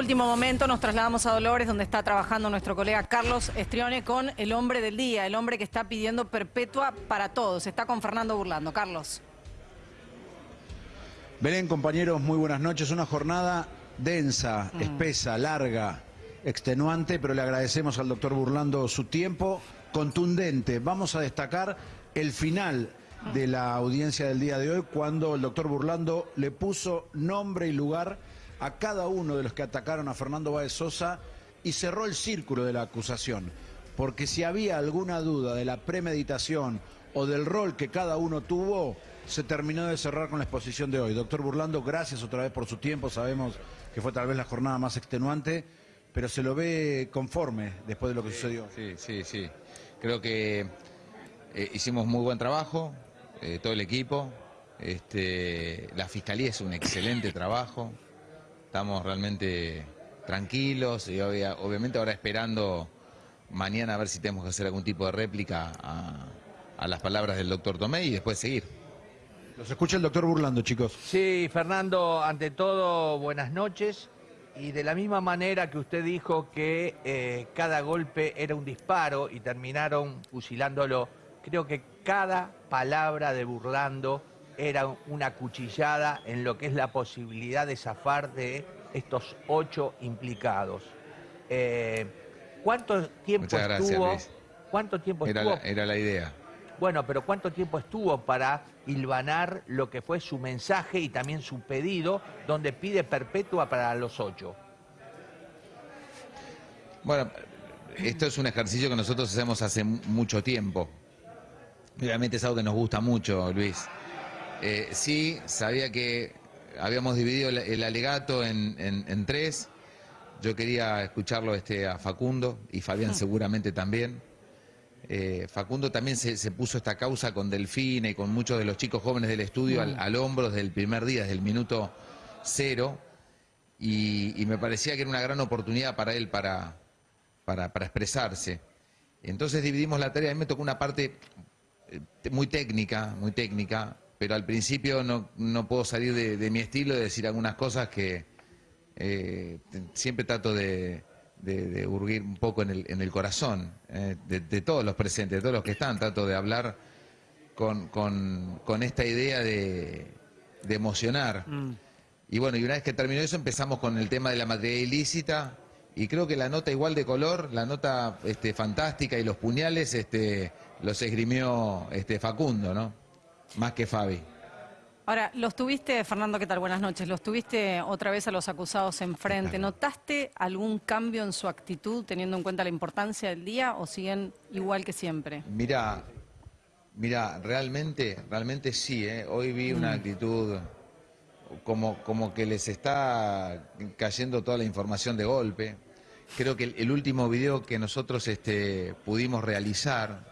último momento nos trasladamos a Dolores, donde está trabajando nuestro colega Carlos Estrione con el hombre del día, el hombre que está pidiendo perpetua para todos. Está con Fernando Burlando. Carlos. Belén, compañeros, muy buenas noches. Una jornada densa, Mm. espesa, larga, extenuante, pero le agradecemos al doctor Burlando su tiempo contundente. Vamos a destacar el final de la audiencia del día de hoy, cuando el doctor Burlando le puso nombre y lugar a cada uno de los que atacaron a Fernando Báez Sosa y cerró el círculo de la acusación. Porque si había alguna duda de la premeditación o del rol que cada uno tuvo, se terminó de cerrar con la exposición de hoy. Doctor Burlando, gracias otra vez por su tiempo. Sabemos que fue tal vez la jornada más extenuante, pero se lo ve conforme después de lo que sucedió. Sí, sí, sí. Creo que eh, hicimos muy buen trabajo, eh, todo el equipo. Este, la fiscalía hizo un excelente trabajo. Estamos realmente tranquilos y obvia- obviamente ahora esperando mañana a ver si tenemos que hacer algún tipo de réplica a, a las palabras del doctor Tomé y después seguir. Los escucha el doctor Burlando, chicos. Sí, Fernando, ante todo, buenas noches. Y de la misma manera que usted dijo que eh, cada golpe era un disparo y terminaron fusilándolo, creo que cada palabra de Burlando era una cuchillada en lo que es la posibilidad de zafar de estos ocho implicados. Eh, ¿Cuánto tiempo Muchas gracias, estuvo? Luis. ¿Cuánto tiempo Era estuvo? la, era la idea. Bueno, pero ¿cuánto tiempo estuvo para hilvanar lo que fue su mensaje y también su pedido, donde pide perpetua para los ocho? Bueno, esto es un ejercicio que nosotros hacemos hace mu- mucho tiempo. Realmente es algo que nos gusta mucho, Luis. Eh, sí, sabía que habíamos dividido el, el alegato en, en- en tres. Yo quería escucharlo este, a Facundo y Fabián seguramente también. Eh, Facundo también se, se puso esta causa con Delfine y con muchos de los chicos jóvenes del estudio al, al hombro desde el primer día, desde el minuto cero. Y, y me parecía que era una gran oportunidad para él para, para, para expresarse. Entonces dividimos la tarea. A mí me tocó una parte eh, muy técnica, muy técnica, pero al principio no, no puedo salir de, de mi estilo de decir algunas cosas que eh, siempre trato de, de, de hurguir un poco en el, en el corazón eh, de, todos los presentes, de todos los que están. Trato de hablar con, con, con esta idea de, de emocionar. Y bueno, y una vez que terminó eso empezamos con el tema de la materia ilícita y creo que la nota igual de color, la nota este, fantástica y los puñales este, los esgrimió este, Facundo, ¿no? Más que Fabi. Ahora, los tuviste, Fernando, ¿qué tal? Buenas noches. Los tuviste otra vez a los acusados enfrente. ¿Notaste algún cambio en su actitud teniendo en cuenta la importancia del día o siguen igual que siempre? Mira, mira, realmente, realmente sí, ¿eh? hoy vi una actitud como, como que les está cayendo toda la información de golpe. Creo que el, el último video que nosotros este, pudimos realizar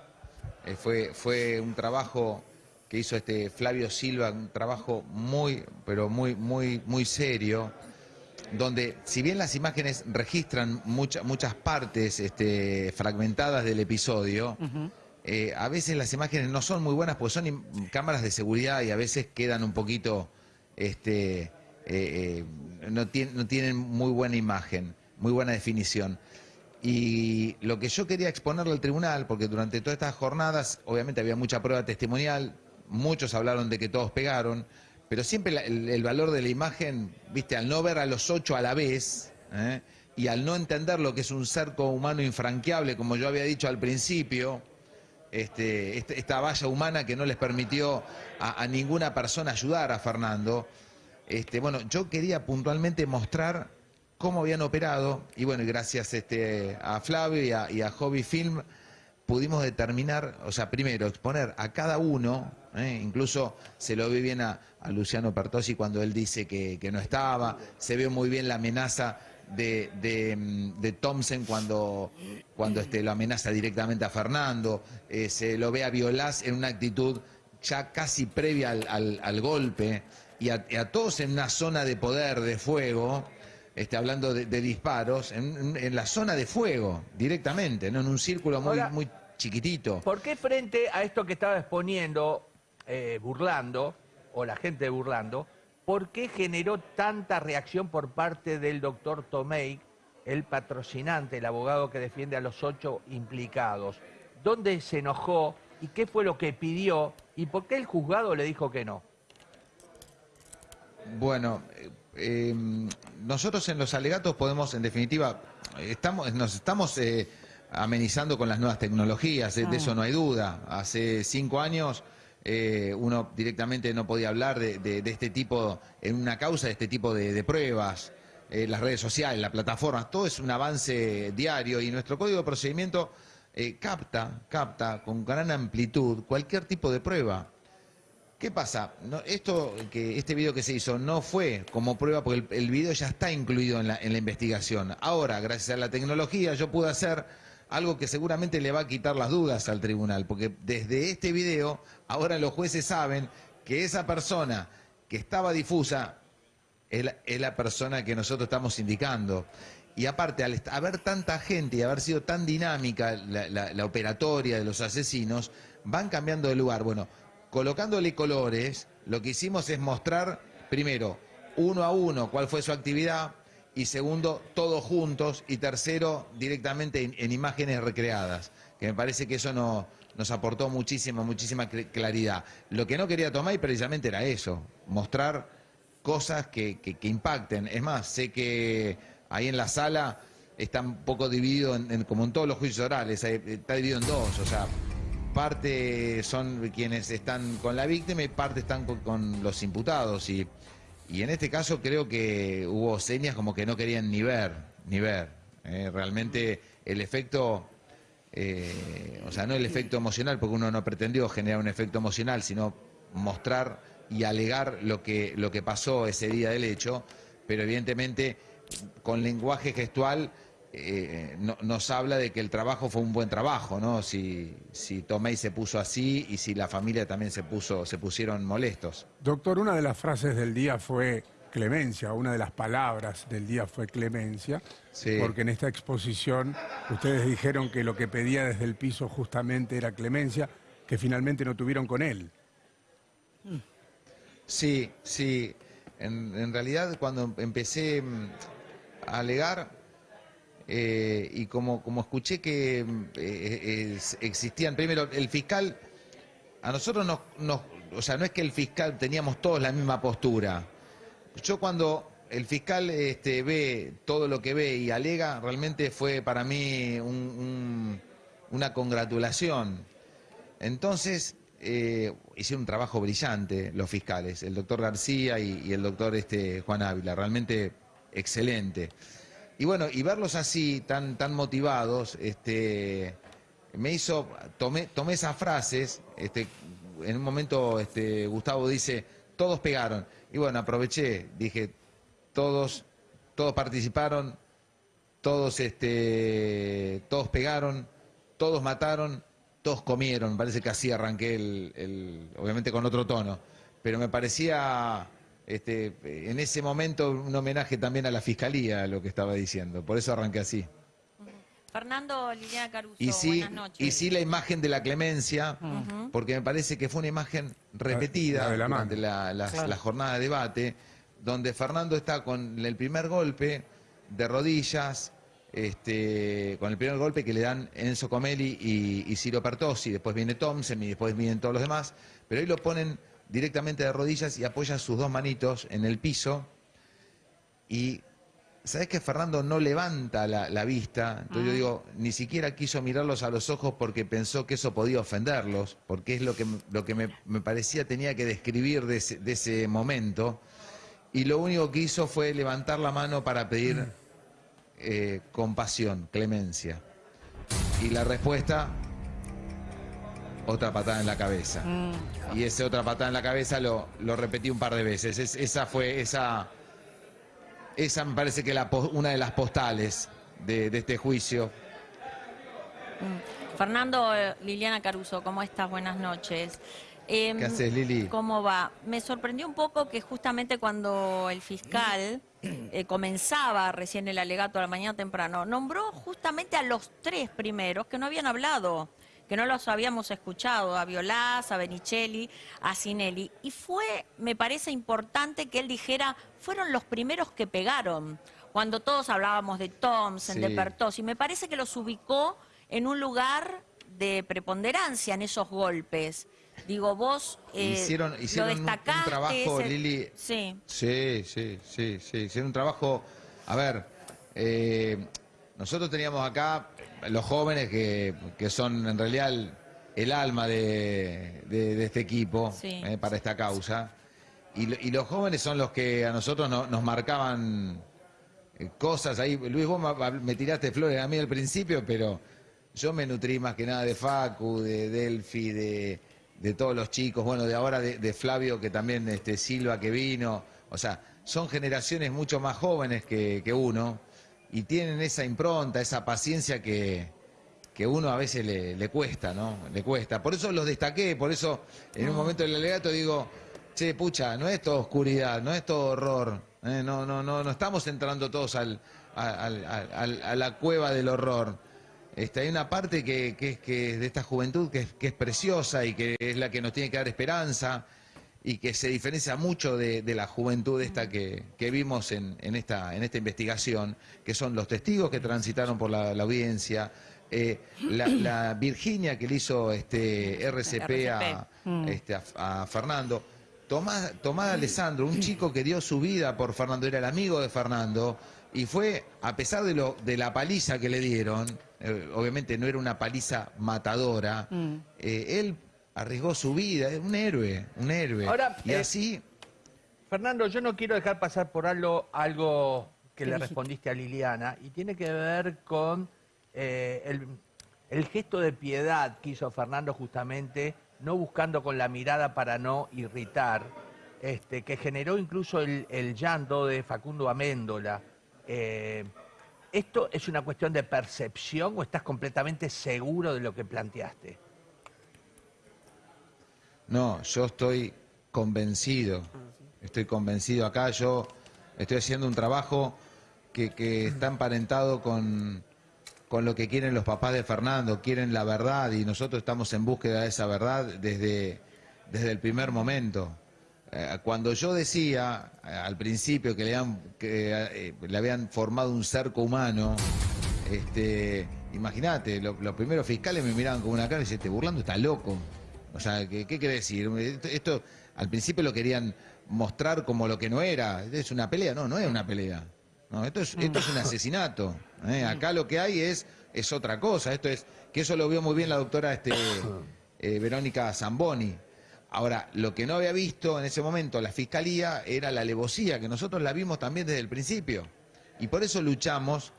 eh, fue, fue un trabajo que hizo este Flavio Silva, un trabajo muy, pero muy, muy, muy serio, donde si bien las imágenes registran mucha- muchas partes este, fragmentadas del episodio, eh, a veces las imágenes no son muy buenas porque son cámaras de seguridad y a veces quedan un poquito, este, eh, eh, no, tien- no tienen muy buena imagen, muy buena definición. Y lo que yo quería exponerle al tribunal, porque durante todas estas jornadas, obviamente había mucha prueba testimonial, muchos hablaron de que todos pegaron, pero siempre el, valor de la imagen, viste, al no ver a los ocho a la vez, ¿eh? y al no entender lo que es un cerco humano infranqueable, como yo había dicho al principio, este, este- esta valla humana que no les permitió a, ninguna persona ayudar a Fernando. Este, bueno, yo quería puntualmente mostrar cómo habían operado y bueno, gracias este, a Flavio y a, y a Hobby Film pudimos determinar, o sea, primero exponer a cada uno, ¿eh? incluso se lo ve bien a, a Luciano Pertosi cuando él dice que, que no estaba, se ve muy bien la amenaza de, de, mm, de Thompson cuando, cuando este, lo amenaza directamente a Fernando, eh, se lo ve a Violás en una actitud ya casi previa al, al- al golpe, y a, y a todos en una zona de poder, de fuego, este, hablando de, de disparos, en, en- en la zona de fuego, directamente, ¿no? en un círculo muy, Ahora- muy chiquitito. ¿Por qué frente a esto que estaba exponiendo, eh, burlando, o la gente burlando, ¿por qué generó tanta reacción por parte del doctor Tomei, el patrocinante, el abogado que defiende a los ocho implicados? ¿Dónde se enojó y qué fue lo que pidió y por qué el juzgado le dijo que no? Bueno, eh, eh, nosotros en los alegatos podemos, en definitiva, estamos, nos estamos eh, amenizando con las nuevas tecnologías, de, eso no hay duda. Hace cinco años eh, uno directamente no podía hablar de, este tipo, en una causa, de este tipo de, pruebas. Eh, las redes sociales, las plataformas, todo es un avance diario y nuestro código de procedimiento eh, capta, capta con gran amplitud cualquier tipo de prueba. ¿Qué pasa? Esto que este video que se hizo no fue como prueba porque el, el video ya está incluido en la, en la investigación. Ahora, gracias a la tecnología, yo pude hacer algo que seguramente le va a quitar las dudas al tribunal, porque desde este video ahora los jueces saben que esa persona que estaba difusa es la, persona que nosotros estamos indicando. Y aparte, al haber tanta gente y haber sido tan dinámica la, la- la operatoria de los asesinos, van cambiando de lugar. Bueno, colocándole colores, lo que hicimos es mostrar, primero, uno a uno cuál fue su actividad, y segundo, todos juntos, y tercero, directamente en, en imágenes recreadas, que me parece que eso no- nos aportó muchísima, muchísima cl- claridad. Lo que no quería Tomay precisamente era eso, mostrar cosas que, impacten. Es más, sé que ahí en la sala está un poco dividido, como en todos los juicios orales, está dividido en dos, o sea, parte son quienes están con la víctima y parte están con, con los imputados. Y, y en este caso creo que hubo señas como que no querían ni ver, ni ver. Eh, realmente el efecto... eh, o sea, no el efecto emocional, porque uno no pretendió generar un efecto emocional, sino mostrar y alegar lo que, lo que pasó ese día del hecho, pero evidentemente con lenguaje gestual eh, no- nos habla de que el trabajo fue un buen trabajo, ¿no? Si, si Tomei se puso así y si la familia también se puso, se pusieron molestos. Doctor, una de las frases del día fue clemencia, una de las palabras del día fue clemencia, Sí. porque en esta exposición ustedes dijeron que lo que pedía desde el piso justamente era clemencia, que finalmente no tuvieron con él. Sí, sí. En, en realidad cuando empecé mm, a alegar eh, y como, como escuché que mm, eh, es- existían, primero el fiscal, a nosotros nos, nos, o sea, no es que el fiscal teníamos todos la misma postura. Yo cuando el fiscal este, ve todo lo que ve y alega, realmente fue para mí un- una congratulación. Entonces, eh, hicieron un trabajo brillante los fiscales, el doctor García y, y el doctor este, Juan Ávila, realmente excelente. Y bueno, y verlos así, tan, tan motivados, este, me hizo, tomé, tomé esas frases, este, en un momento este, Gustavo dice, todos pegaron. Y bueno, aproveché, dije, todos, todos participaron, todos, este, todos pegaron, todos mataron, todos comieron. Parece que así arranqué, el, el- obviamente con otro tono. Pero me parecía, este, en ese momento, un homenaje también a la fiscalía, lo que estaba diciendo. Por eso arranqué así. Fernando Liliana Caruso, Y sí, buenas noches. y sí la imagen de la clemencia, porque me parece que fue una imagen repetida la de la durante Claro. la jornada de debate, donde Fernando está con el primer golpe de rodillas, este, con el primer golpe que le dan Enzo Comelli y, y Ciro Pertossi, después viene Thompson y después vienen todos los demás, pero ahí lo ponen directamente de rodillas y apoyan sus dos manitos en el piso y ¿Sabes que Fernando no levanta la, la vista? Entonces yo digo, ni siquiera quiso mirarlos a los ojos porque pensó que eso podía ofenderlos, porque es lo que, lo que me, me parecía tenía que describir de ese, de ese momento. Y lo único que hizo fue levantar la mano para pedir eh, compasión, clemencia. Y la respuesta, otra patada en la cabeza. Y ese otra patada en la cabeza lo, lo repetí un par de veces. Es- esa fue, esa... Esa me parece que la, una de las postales de, de este juicio. Fernando eh, Liliana Caruso, ¿cómo estás? Buenas noches. Em, ¿Qué haces, Lili? ¿Cómo va? Me sorprendió un poco que justamente cuando el fiscal eh, comenzaba recién el alegato a la mañana temprano, nombró justamente a los tres primeros que no habían hablado que no los habíamos escuchado, a Violás, a Benicelli, a Sinelli. Y fue, me parece importante que él dijera, fueron los primeros que pegaron, cuando todos hablábamos de Thompson, Sí. de Pertos, y me parece que los ubicó en un lugar de preponderancia en esos golpes. Digo, vos eh, hicieron lo hicieron un- un, destacaste. trabajo, ese- Lili, Sí. Sí, sí, sí, sí. Hicieron un trabajo. A ver, eh, nosotros teníamos acá los jóvenes que, que son en realidad el, el alma de, de- de este equipo Sí. eh, para esta causa. Y, y los jóvenes son los que a nosotros no- nos marcaban eh, cosas ahí. Luis, vos me, me tiraste flores a mí al principio, pero yo me nutrí más que nada de Facu, de Delphi, de, de todos los chicos, bueno, de ahora de, de Flavio, que también este, Silva que vino. O sea, son generaciones mucho más jóvenes que, que uno y tienen esa impronta, esa paciencia que, que uno a veces le, le cuesta, ¿no? Le cuesta. Por eso los destaqué, por eso en un momento del alegato digo, che, pucha, no es todo oscuridad, no es todo horror, ¿eh? no, no, no, no estamos entrando todos al, al- al- a la cueva del horror. Este, hay una parte que, que es que de esta juventud que es, que es preciosa y que es la que nos tiene que dar esperanza y que se diferencia mucho de, de la juventud esta que, que vimos en, en esta, en esta investigación, que son los testigos que transitaron por la, la audiencia, eh, la, la Virginia que le hizo este RCP, a, este, a- a Fernando, Tomás, Tomás Alessandro, un chico que dio su vida por Fernando, era el amigo de Fernando, y fue, a pesar de, lo, de la paliza que le dieron, eh, obviamente no era una paliza matadora, eh, él arriesgó su vida, es un héroe, un héroe. Ahora, y eh, así, Fernando, yo no quiero dejar pasar por algo, algo que ¿Qué le dijiste? respondiste a Liliana y tiene que ver con eh, el, el gesto de piedad que hizo Fernando justamente, no buscando con la mirada para no irritar, este, que generó incluso el, el llanto de Facundo Améndola. Eh, ¿Esto es una cuestión de percepción o estás completamente seguro de lo que planteaste? No, yo estoy convencido, estoy convencido acá, yo estoy haciendo un trabajo que, que está emparentado con, con lo que quieren los papás de Fernando, quieren la verdad y nosotros estamos en búsqueda de esa verdad desde, desde el primer momento. Eh, Cuando yo decía eh, al principio que le habían, que, eh, le habían formado un cerco humano, este, imagínate, lo- los primeros fiscales me miraban con una cara y decían, te burlando, está loco. O sea, ¿qué, qué quiere decir? Esto, esto, al principio lo querían mostrar como lo que no era. Es una pelea, no, no es una pelea. No, esto es, esto es un asesinato. ¿eh? Acá lo que hay es, es otra cosa. Esto es, que eso lo vio muy bien la doctora este, eh, Verónica Zamboni. Ahora, lo que no había visto en ese momento la fiscalía era la alevosía, que nosotros la vimos también desde el principio. Y por eso luchamos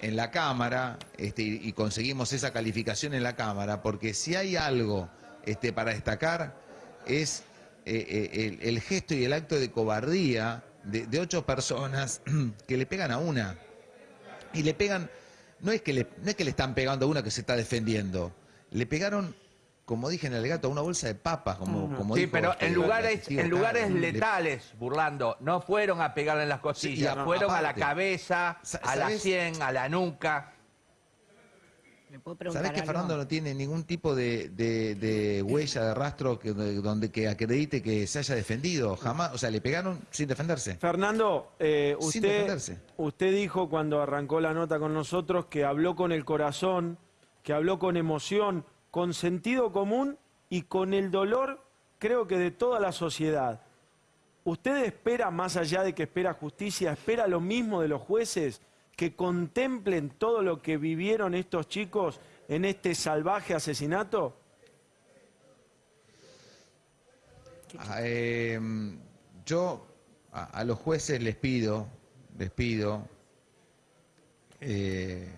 en la Cámara este, y, y conseguimos esa calificación en la Cámara, porque si hay algo este, para destacar es eh, eh, el, el gesto y el acto de cobardía de, de ocho personas que le pegan a una. Y le pegan, no es, que le, no es que le están pegando a una que se está defendiendo, le pegaron, como dije en el alegato, a una bolsa de papas, como, como sí, dijo, pero este, en la lugares, en lugares le- letales, burlando, no fueron a pegarle en las costillas, Sí, y a- fueron a la cabeza, a la sien, a la nuca. ¿Me puedo preguntar ¿Sabés que algo? Fernando no tiene ningún tipo de, de- de huella, de rastro que, donde que acredite que se haya defendido? Jamás, o sea, le pegaron sin defenderse. Fernando, eh, Sin usted, defenderse. usted dijo cuando arrancó la nota con nosotros que habló con el corazón, que habló con emoción, con sentido común y con el dolor, creo que de toda la sociedad. ¿Usted espera, más allá de que espera justicia, espera lo mismo de los jueces, que contemplen todo lo que vivieron estos chicos en este salvaje asesinato? Ah, eh, yo a, a los jueces les pido, les pido eh,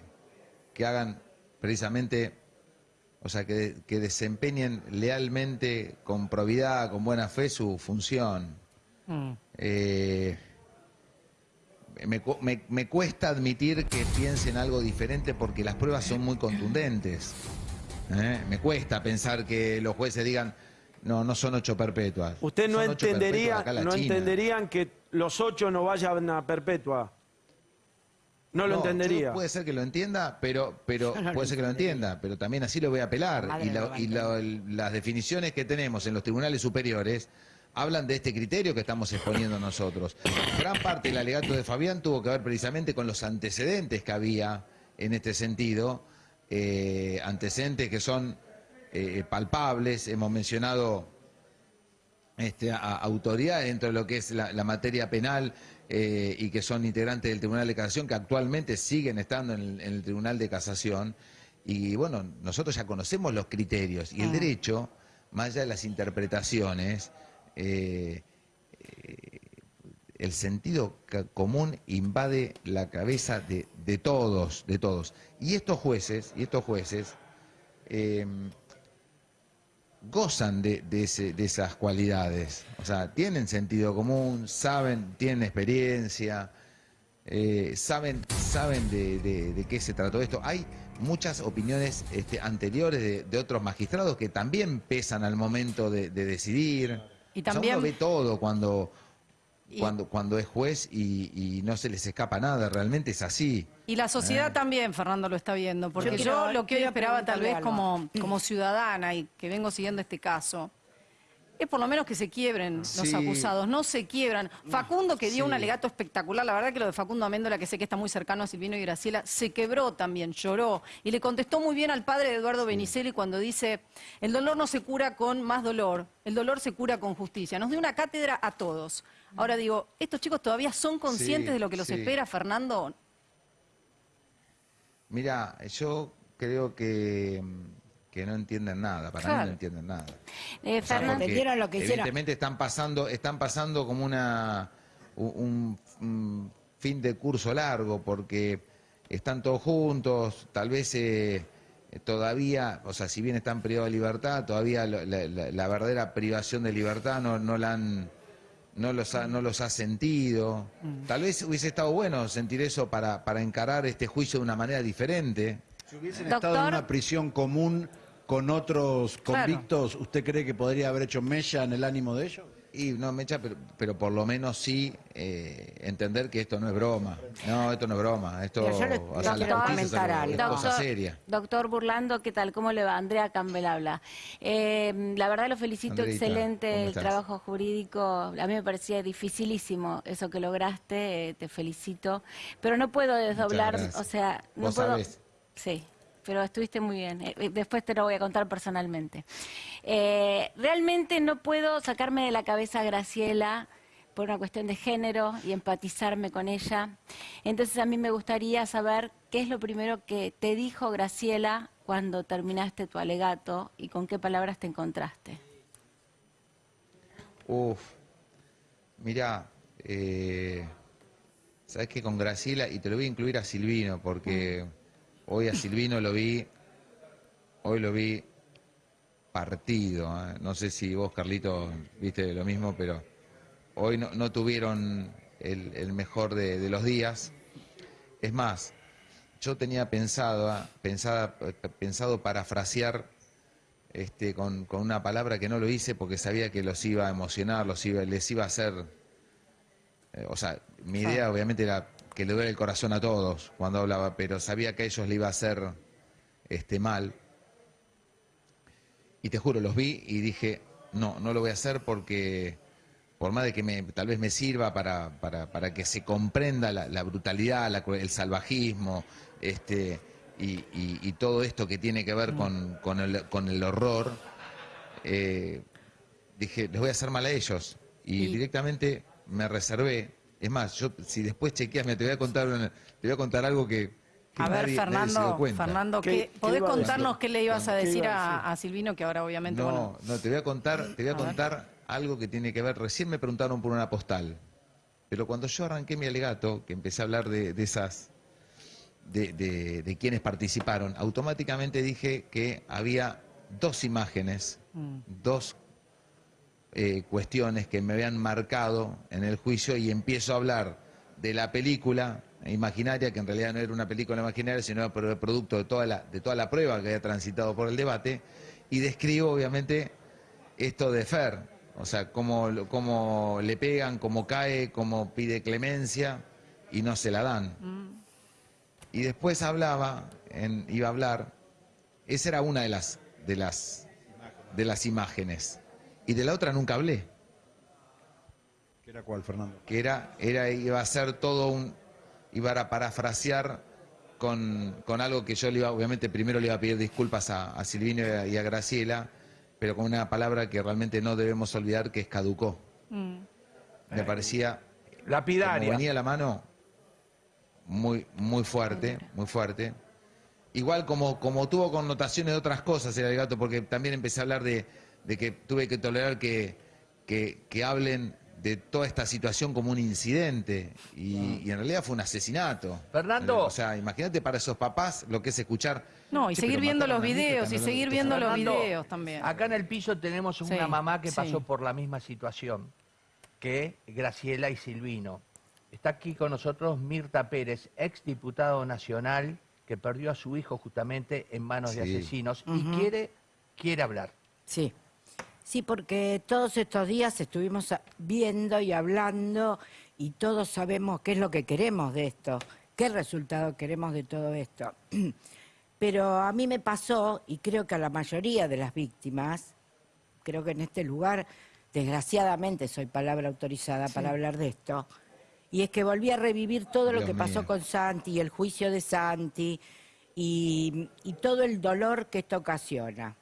que hagan precisamente, o sea, que, que desempeñen lealmente, con probidad, con buena fe su función. Eh, me, me- me cuesta admitir que piensen algo diferente porque las pruebas son muy contundentes. ¿eh? Me cuesta pensar que los jueces digan, no, no son ocho perpetuas. Usted no entendería, no China". entenderían que los ocho no vayan a perpetua. no lo entendería. puede ser que lo entienda, pero, pero no puede ser que lo entienda, pero también así lo voy a apelar. Madre Y, la- y la- las definiciones que tenemos en los tribunales superiores hablan de este criterio que estamos exponiendo nosotros. Gran parte del alegato de Fabián tuvo que ver precisamente con los antecedentes que había en este sentido, eh, antecedentes que son eh, palpables, hemos mencionado este, a, autoridades dentro de lo que es la, la materia penal eh, y que son integrantes del Tribunal de Casación, que actualmente siguen estando en el, en el Tribunal de Casación. Y bueno, nosotros ya conocemos los criterios y el derecho, más allá de las interpretaciones, eh, eh, el sentido común invade la cabeza de, todos, de todos. Y estos jueces, y estos jueces, eh, gozan de, esas cualidades. O sea, tienen sentido común, saben, tienen experiencia, eh, saben, saben de, qué se trató esto. Hay muchas opiniones este, anteriores de, otros magistrados que también pesan al momento de decidir. Y O sea, también- uno ve todo cuando, Y- cuando, cuando es juez y, y no se les escapa nada, realmente es así. Y la sociedad también, Fernando, lo está viendo, porque Yo lo que hoy esperaba tal vez algo. como, como ciudadana y que vengo siguiendo este caso, es por lo menos que se quiebren los acusados, no se quiebran. Facundo, que dio Sí. un alegato espectacular, la verdad que lo de Facundo Améndola, que sé que está muy cercano a Silvino y Graciela, se quebró también, lloró. Y le contestó muy bien al padre de Eduardo Benicelli cuando dice, el dolor no se cura con más dolor, el dolor se cura con justicia. Nos dio una cátedra a todos. Ahora digo, ¿estos chicos todavía son conscientes Sí, de lo que los espera, Fernando? Mira, yo creo que, que no entienden nada, para mí Claro. no entienden nada. Eh, O sea, entendieron lo que hicieron. Evidentemente están pasando, están pasando como una un, un fin de curso largo, porque están todos juntos, tal vez eh, todavía, o sea, si bien están privados de libertad, todavía lo- la, la- la verdadera privación de libertad no, no la han no los ha, no los ha sentido. Mm. Tal vez hubiese estado bueno sentir eso para, para encarar este juicio de una manera diferente. Si hubiesen Doctor. estado en una prisión común con otros Claro. convictos, ¿usted cree que podría haber hecho mella en el ánimo de ellos? Y no, Mecha, pero, pero por lo menos sí eh, entender que esto no es broma. No, esto no es broma. Esto, o sea, le la comentar algo- es algo. cosa seria. Doctor Burlando, ¿qué tal? ¿Cómo le va? Andrea Campbell habla. Eh, la verdad lo felicito, Andreita, excelente ¿cómo el trabajo jurídico. A mí me parecía dificilísimo eso que lograste, eh, te felicito. Pero no puedo desdoblar, o sea, no Vos puedo... sabés. Sí, pero estuviste muy bien. Eh, eh, Después te lo voy a contar personalmente. Eh, realmente no puedo sacarme de la cabeza a Graciela por una cuestión de género y empatizarme con ella. Entonces a mí me gustaría saber qué es lo primero que te dijo Graciela cuando terminaste tu alegato y con qué palabras te encontraste. Uf, mirá, eh, sabes que con Graciela, y te lo voy a incluir a Silvino, porque hoy a Silvino lo vi, hoy lo vi partido. ¿eh? No sé si vos, Carlito, viste lo mismo, pero hoy no, no tuvieron el, el mejor de, de los días. Es más, yo tenía pensado, ah, pensada- pensado parafrasear este, con, con una palabra que no lo hice porque sabía que los iba a emocionar, los iba, les iba a hacer... eh, o sea, mi idea obviamente era que le duele el corazón a todos cuando hablaba, pero sabía que a ellos le iba a hacer este, mal. Y te juro, los vi y dije, no, no lo voy a hacer porque por más de que me, tal vez me sirva para, para, para que se comprenda la, la brutalidad, la el salvajismo, este, y, y- y todo esto que tiene que ver con, con el, con el horror, eh, dije, les voy a hacer mal a ellos. Y, Y- directamente me reservé. Es más, yo si después chequeas, me te voy a contar, una- te voy a contar algo que, que A ver, nadie- nadie se dio Fernando, cuenta. Fernando, ¿Qué- ¿qué- qué ¿podés contarnos qué le ibas a ¿Qué decir a a, decir? a Silvino, que ahora obviamente, No, bueno, no, te voy a contar, te voy a A ver. contar algo que tiene que ver. Recién me preguntaron por una postal, pero cuando yo arranqué mi alegato, que empecé a hablar de, de esas, de, de- de quienes participaron, automáticamente dije que había dos imágenes, Mm. dos eh, cuestiones que me habían marcado en el juicio y empiezo a hablar de la película imaginaria, que en realidad no era una película imaginaria, sino era pro- producto de toda la, de toda la prueba que había transitado por el debate, y describo obviamente esto de Fer, o sea, cómo, cómo le pegan, cómo cae, cómo pide clemencia y no se la dan. y después hablaba, en- iba a hablar, esa era una de las, de las, de las imágenes. Y de la otra nunca hablé, ¿Qué era cuál, Fernando? que era, era iba a ser todo un, iba a parafrasear con, con algo que yo le iba, obviamente primero le iba a pedir disculpas a, a Silvino y a, y a Graciela, pero con una palabra que realmente no debemos olvidar que es caducó. Mm. Me parecía como Lapidaria. venía la mano, muy, muy fuerte, muy fuerte. Igual como, como tuvo connotaciones de otras cosas el alegato, porque también empecé a hablar de, de que tuve que tolerar que, que, que hablen de toda esta situación como un incidente, y, y en realidad fue un asesinato. Fernando. O sea, imagínate para esos papás lo que es escuchar... No, y "Che, seguir viendo los videos y seguir viendo los Fernando, videos también. Acá en el piso tenemos una Sí, mamá que pasó por la misma situación que Graciela y Silvino. Está aquí con nosotros Mirta Pérez, ex diputado nacional que perdió a su hijo justamente en manos de asesinos y quiere, quiere hablar. Sí. Sí, porque todos estos días estuvimos viendo y hablando y todos sabemos qué es lo que queremos de esto, qué resultado queremos de todo esto. Pero a mí me pasó, y creo que a la mayoría de las víctimas, creo que en este lugar, desgraciadamente soy palabra autorizada para hablar de esto, y es que volví a revivir todo lo que pasó mío. con Santi, y el juicio de Santi, y, y todo el dolor que esto ocasiona.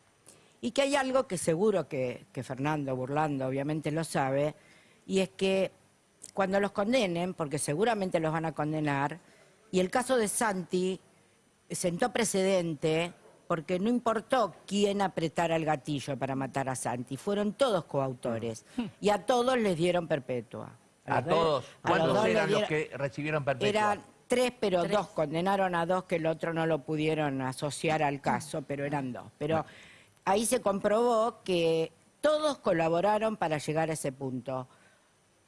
Y que hay algo que seguro que, que Fernando Burlando obviamente lo sabe, y es que cuando los condenen, porque seguramente los van a condenar, y el caso de Santi sentó precedente porque no importó quién apretara el gatillo para matar a Santi, fueron todos coautores y a todos les dieron perpetua. A todos. a los ¿Cuántos eran los que recibieron perpetua? eran tres, pero dos condenaron a dos que el otro no lo pudieron asociar al caso, pero eran dos. Pero ahí se comprobó que todos colaboraron para llegar a ese punto.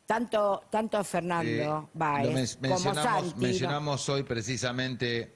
Tanto, tanto Fernando Eh, men- como mencionamos, Santi. mencionamos hoy precisamente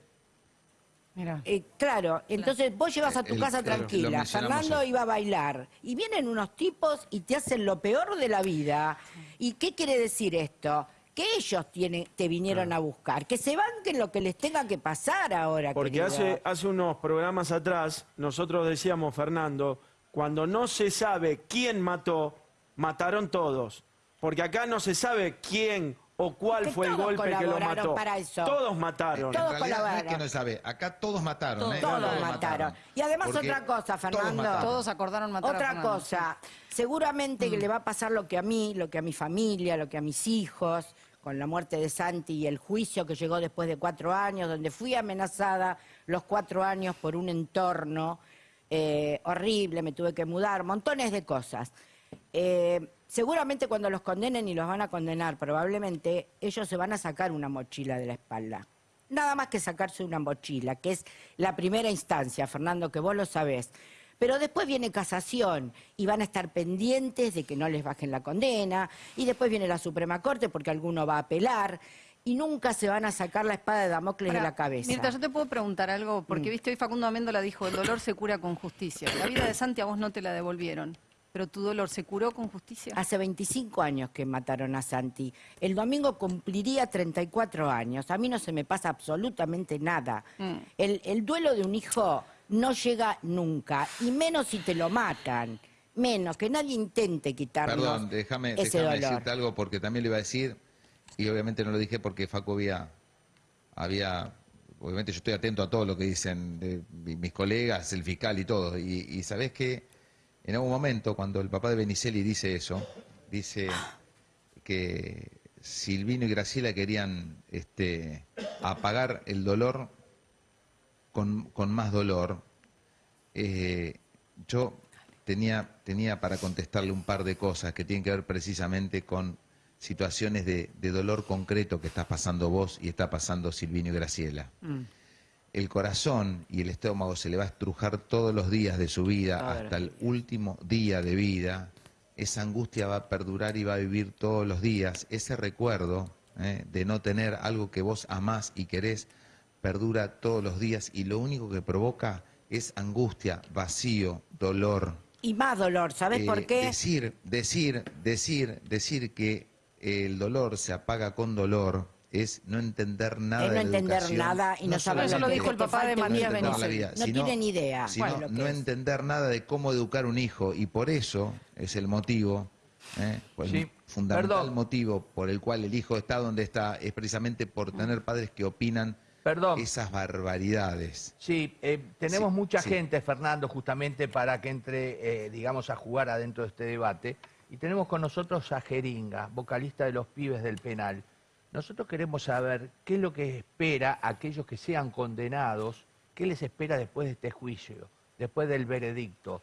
Mira. Eh, claro, entonces vos llevas a tu El- casa el- tranquila. Fernando hoy. iba a bailar y vienen unos tipos y te hacen lo peor de la vida. ¿Y qué quiere decir esto? Que ellos tienen, te vinieron a buscar, que se banquen lo que les tenga que pasar ahora. Porque querido. hace, hace unos programas atrás nosotros decíamos, Fernando, cuando no se sabe quién mató, mataron todos. Porque acá no se sabe quién o cuál Que fue el golpe que lo mató. para eso. Todos mataron. Todos en realidad no es colaboraron. que no sabe, acá todos mataron. Todos, ¿eh? todos mataron. Y además Porque otra cosa, Fernando. Todos acordaron matar a Otra Fernando. cosa, seguramente Mm. que le va a pasar lo que a mí, lo que a mi familia, lo que a mis hijos, con la muerte de Santi y el juicio que llegó después de cuatro años, donde fui amenazada los cuatro años por un entorno eh, horrible, me tuve que mudar, montones de cosas. Eh, seguramente cuando los condenen y los van a condenar, probablemente ellos se van a sacar una mochila de la espalda. Nada más que sacarse una mochila, que es la primera instancia, Fernando, que vos lo sabés. Pero después viene casación y van a estar pendientes de que no les bajen la condena. Y después viene la Suprema Corte porque alguno va a apelar. Y nunca se van a sacar la espada de Damocles de la cabeza. Mirta, yo te puedo preguntar algo, porque Mm. viste, hoy Facundo Amendola dijo, el dolor se cura con justicia. La vida de Santi a vos no te la devolvieron, pero tu dolor se curó con justicia. Hace 25 años que mataron a Santi. El domingo cumpliría 34 años. A mí no se me pasa absolutamente nada. Mm. El, el duelo de un hijo no llega nunca, y menos si te lo matan. Menos, que nadie intente quitarnos Perdón, déjame, ese déjame dolor. decirte algo porque también le iba a decir, y obviamente no lo dije porque Facu había, había obviamente yo estoy atento a todo lo que dicen de mi- mis colegas, el fiscal y todo, y, y sabés que en algún momento cuando el papá de Benicelli dice eso, dice que Silvino y Graciela querían este, apagar el dolor con, con más dolor, eh, yo tenía, tenía para contestarle un par de cosas que tienen que ver precisamente con situaciones de, de dolor concreto que estás pasando vos y está pasando Silvino y Graciela. El corazón y el estómago se le va a estrujar todos los días de su vida hasta el último día de vida. Esa angustia va a perdurar y va a vivir todos los días. Ese recuerdo ¿eh? de no tener algo que vos amás y querés perdura todos los días y lo único que provoca es angustia, vacío, dolor. Y más dolor, ¿sabes Eh, por qué? Decir, decir, decir, decir que el dolor se apaga con dolor es no entender nada Es no de entender nada y no saber Eso lo dijo el papá de Matías la Benicio. vida, No sino- tienen idea. sino Bueno, no es. entender nada de cómo educar un hijo y por eso es el motivo, ¿eh? Pues Sí, el fundamental perdón. motivo por el cual el hijo está donde está es precisamente por tener padres que opinan Perdón. esas barbaridades. Sí, eh, tenemos Sí, mucha sí. gente, Fernando, justamente para que entre, eh, digamos, a jugar adentro de este debate. Y tenemos con nosotros a Jeringa, vocalista de los pibes del penal. Nosotros queremos saber qué es lo que espera a aquellos que sean condenados, qué les espera después de este juicio, después del veredicto.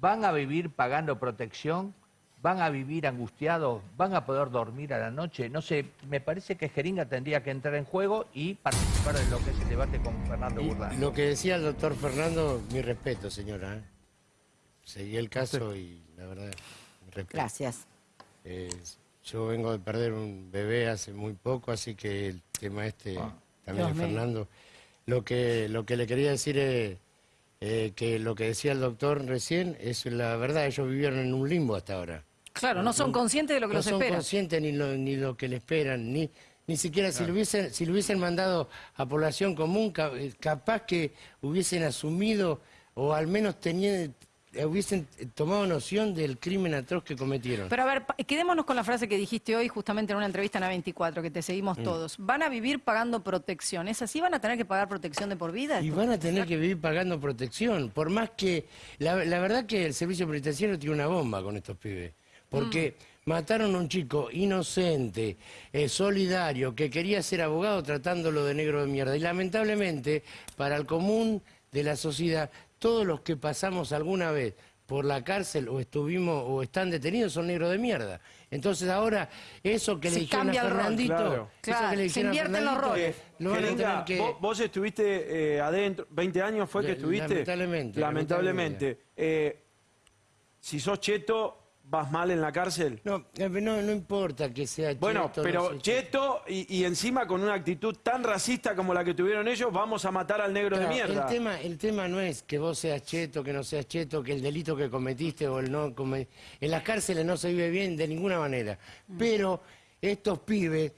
¿Van a vivir pagando protección? ¿Van a vivir angustiados? ¿Van a poder dormir a la noche? No sé, me parece que Jeringa tendría que entrar en juego y participar de lo que es el debate con Fernando Burdán. lo que decía el doctor Fernando, mi respeto, señora. ¿eh? Seguí el caso y la verdad, mi respeto. Gracias. Eh, yo vengo de perder un bebé hace muy poco, así que el tema este Ah. también Dios de. Fernando. Lo que, lo que le quería decir es eh, que lo que decía el doctor recién es la verdad, ellos vivieron en un limbo hasta ahora. Claro, no son conscientes de lo que no los son espera. conscientes ni lo, ni lo que le esperan, ni, ni siquiera si, lo hubiesen, si lo hubiesen mandado a población común, eh, capaz que hubiesen asumido o al menos tenían, eh, hubiesen tomado noción del crimen atroz que cometieron. Pero a ver, quedémonos con la frase que dijiste hoy justamente en una entrevista en A24, que te Mm. seguimos todos. Van a vivir pagando protección. ¿Es así? ¿Van a tener que pagar protección de por vida? Y van a tener que vivir pagando protección, por más que... La, la verdad que el servicio penitenciario tiene una bomba con estos pibes, porque mataron a un chico inocente, eh, solidario, que quería ser abogado tratándolo de negro de mierda. Y lamentablemente, para el común de la sociedad, todos los que pasamos alguna vez por la cárcel o estuvimos o están detenidos son negros de mierda. Entonces ahora eso que Se le dijeron a cambia el rol. Fernandito, Claro. eso que le se dijeron invierten los Fernandito, roles. lo que... vos, vos estuviste eh, adentro, 20 años fue que estuviste. lamentablemente, Lamentablemente. Eh, si sos cheto, vas mal en la cárcel. No, eh, no, no importa que sea Bueno, cheto, pero no sé, cheto y, y encima con una actitud tan racista como la que tuvieron ellos, vamos a matar al negro Claro, de mierda. El tema, el tema no es que vos seas cheto, que no seas cheto, que el delito que cometiste o el no come- En las cárceles no se vive bien de ninguna manera. Pero estos pibes,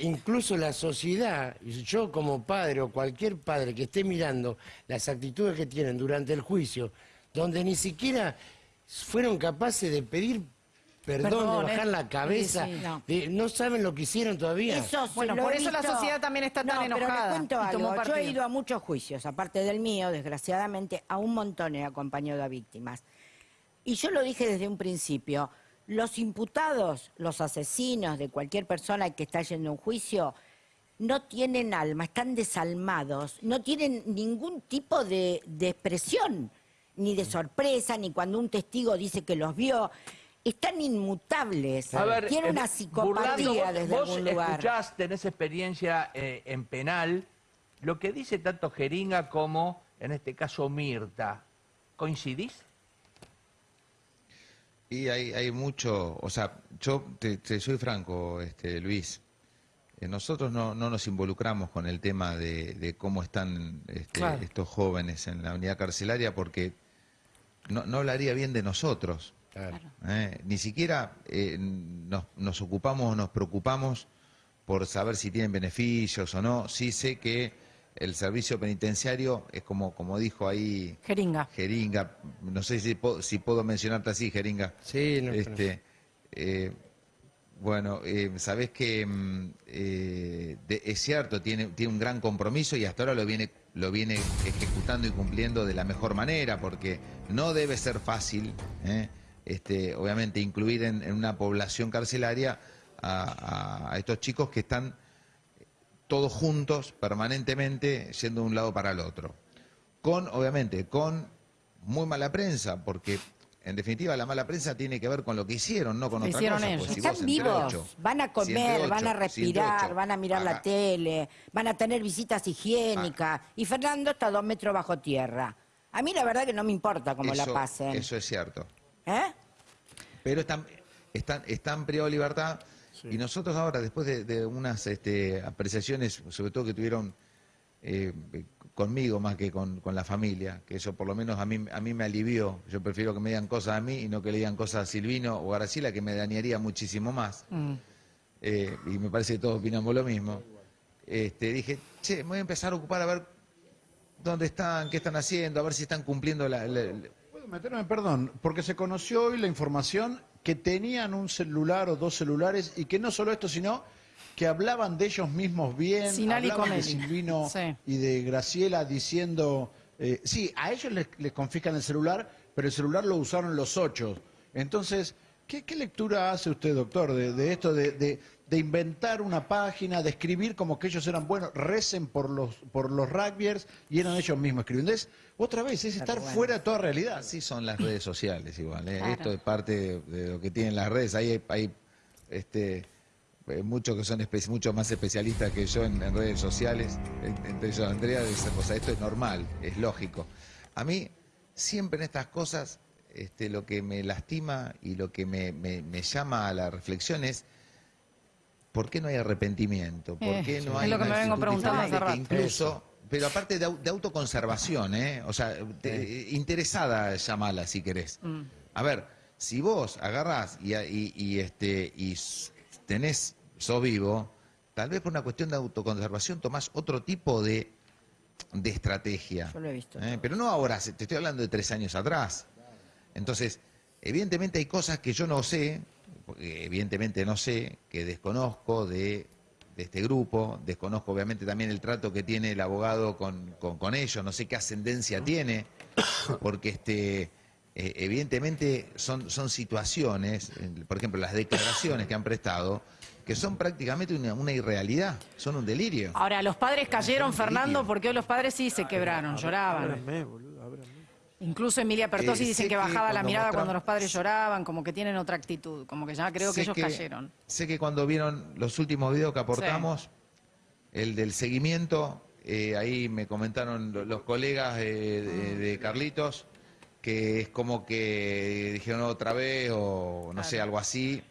incluso la sociedad, yo como padre o cualquier padre que esté mirando las actitudes que tienen durante el juicio, donde ni siquiera fueron capaces de pedir perdón, Perdón, de bajar ¿eh? la cabeza, Sí, sí. No. de- no saben lo que hicieron todavía. Eso Bueno, por eso la sociedad también está tan no, enojada Pero le cuento algo. Yo he ido a muchos juicios, aparte del mío, desgraciadamente, a un montón he acompañado a víctimas. Y yo lo dije desde un principio, los imputados, los asesinos de cualquier persona que está yendo a un juicio, no tienen alma, están desalmados, no tienen ningún tipo de, de expresión, ni de sorpresa, ni cuando un testigo dice que los vio. Están inmutables, A ver, tienen eh, una psicopatía Burlando, vos- desde vos algún lugar. escuchás, tenés experiencia eh, en penal, lo que dice tanto Jeringa como, en este caso, Mirta. ¿Coincidís? Y hay, hay mucho, o sea, yo te, te soy franco, este, Luis. Eh, nosotros no, no nos involucramos con el tema de, de cómo están este, Claro. estos jóvenes en la unidad carcelaria porque no, no hablaría bien de nosotros. Claro. ¿eh? Ni siquiera eh, nos, nos ocupamos o nos preocupamos por saber si tienen beneficios o no. Sí sé que el servicio penitenciario es como, como dijo ahí Jeringa. Jeringa, no sé si, si puedo mencionarte así, Jeringa. Sí, no, Este, eh, bueno, eh, sabés que mm, eh, de- es cierto, tiene, tiene un gran compromiso y hasta ahora lo viene, lo viene ejecutando y cumpliendo de la mejor manera, porque no debe ser fácil, ¿eh? este, obviamente, incluir en, una población carcelaria a, a- a estos chicos que están todos juntos, permanentemente, yendo de un lado para el otro. Con, obviamente, con muy mala prensa, porque en definitiva la mala prensa tiene que ver con lo que hicieron, no con otra hicieron cosa. ellos. pues, si Están vivos, van a comer, van a respirar, van a mirar la tele, van a tener visitas higiénicas. Y Fernando está a dos metros bajo tierra. A mí la verdad que no me importa cómo la pasen. Eso es cierto. ¿Eh? Pero están, están, están privados de libertad y nosotros ahora, después de, de unas este, apreciaciones, sobre todo que tuvieron eh, conmigo más que con, con la familia, que eso por lo menos a mí, a mí me alivió. Yo prefiero que me digan cosas a mí y no que le digan cosas a Silvino o a Graciela, que me dañaría muchísimo más. Mm. eh, y me parece que todos opinamos lo mismo, este, dije, che, me voy a empezar a ocupar a ver dónde están, qué están haciendo, a ver si están cumpliendo la... la- la- ¿Puedo meterme? Perdón, porque se conoció hoy la información que tenían un celular o dos celulares y que no solo esto, sino que hablaban de ellos mismos bien, hablaban de. Silvino Sí. y de Graciela diciendo, eh, sí, a ellos les, les confiscan el celular, pero el celular lo usaron los ocho. Entonces, ¿qué, qué lectura hace usted, doctor, de, de esto de, de- de inventar una página, de escribir como que ellos eran buenos, recen por los, por los rugbyers y eran ellos mismos escribiendo? Es, otra vez, es estar fuera de toda realidad. Así son las redes sociales igual. ¿eh? Claro. Esto es parte de, de lo que tienen las redes. Ahí hay, hay, este, muchos que son mucho más especialistas que yo en, en redes sociales. En- Entre ellos Andrea, de esa cosa. Esto es normal, es lógico. A mí, siempre en estas cosas, este, lo que me lastima y lo que me, me- me llama a la reflexión es ¿por qué no hay arrepentimiento? ¿Por Eh, qué no es hay lo que me vengo preguntando hace rato. incluso pero aparte de, au- de autoconservación, ¿eh? O sea, te- interesada llamala si querés. Mm. A ver, si vos agarrás y, y- y, este, y tenés, sos vivo, tal vez por una cuestión de autoconservación tomás otro tipo de, de estrategia. Yo lo he visto. ¿eh? Pero no ahora, te estoy hablando de tres años atrás. Entonces, evidentemente hay cosas que yo no sé, porque evidentemente no sé, que desconozco de, de este grupo, desconozco obviamente también el trato que tiene el abogado con, con- con ellos, no sé qué ascendencia tiene, porque este, eh, evidentemente son, son situaciones, por ejemplo, las declaraciones que han prestado, que son prácticamente una, una irrealidad, son un delirio. Ahora, los padres cayeron, Fernando, porque hoy los padres sí se quebraron, lloraban. Ábrame, boludo, ábrame. Incluso Emilia Pertosi Eh, dicen que que bajaba la mirada cuando los padres lloraban, como que tienen otra actitud, como que ya creo que ellos cayeron. Sé que cuando vieron los últimos videos que aportamos, el del seguimiento, eh, ahí me comentaron lo- los colegas eh, de, de Carlitos, que es como que dijeron otra vez o no sé, algo así.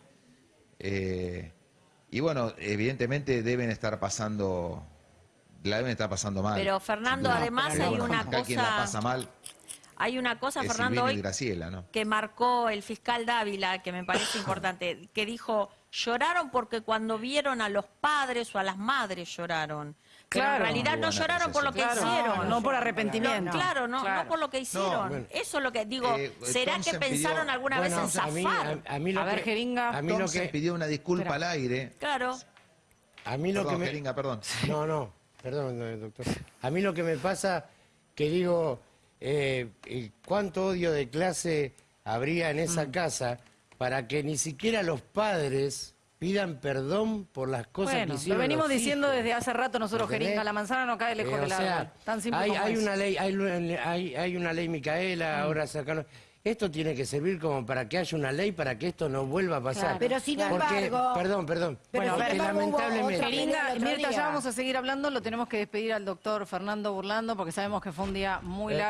Eh, y bueno, evidentemente deben estar pasando, la deben estar pasando mal. Pero, Fernando, además hay una acá quien la cosa- pasa mal Hay una cosa, es Fernando, hoy Graciela, ¿no? que marcó el fiscal Dávila, que me parece importante, que dijo, lloraron porque cuando vieron a los padres o a las madres lloraron. Pero en realidad no lloraron por lo que Claro, hicieron. no por arrepentimiento. No, claro, no, Claro. no por lo que hicieron. bueno. Eso es lo que digo. Eh, ¿Será que pensaron pidió- alguna Bueno, vez en a mí, zafar? a, a mí lo A ver, que, Jeringa. A mí lo que, pidió una disculpa Espera. al aire. Claro. a mí lo Perdón, que me... Jeringa, perdón. No, no, perdón, doctor. A mí lo que me pasa, que digo, eh, cuánto odio de clase habría en esa casa para que ni siquiera los padres pidan perdón por las cosas Bueno, que lo hicieron venimos los diciendo hijos. desde hace rato nosotros. Jeringa. La manzana no cae lejos Eh, o del árbol. sea, Tan simple hay, como hay una ley, hay, hay, hay una ley Micaela, ahora sacaron. Esto tiene que servir como para que haya una ley para que esto no vuelva a pasar. Claro. Pero sin Porque- embargo- perdón, perdón. Pero Bueno, sin lamentablemente. otro Mirta, ya vamos a seguir hablando. Lo tenemos que despedir al doctor Fernando Burlando porque sabemos que fue un día muy Eh, largo.